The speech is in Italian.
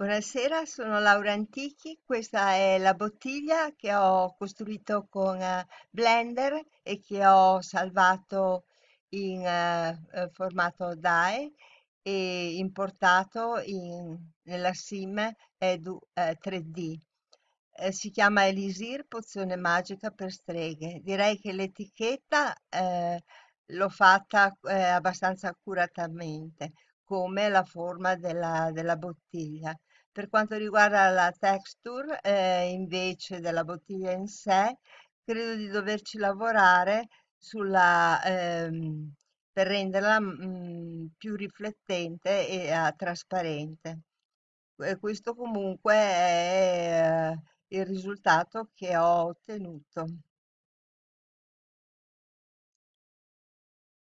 Buonasera, sono Laura Antichi. Questa è la bottiglia che ho costruito con eh, Blender e che ho salvato in eh, formato DAE e importato in- nella SIM Edu eh, 3D. Eh, si chiama Elisir, pozione magica per streghe. Direi che l'etichetta l'ho fatta abbastanza accuratamente, come la forma della della bottiglia. Per quanto riguarda la texture, eh, invece della bottiglia in sé, credo di doverci lavorare sulla, ehm, per renderla mm, più riflettente e eh, trasparente. E questo comunque è eh, il risultato che ho ottenuto.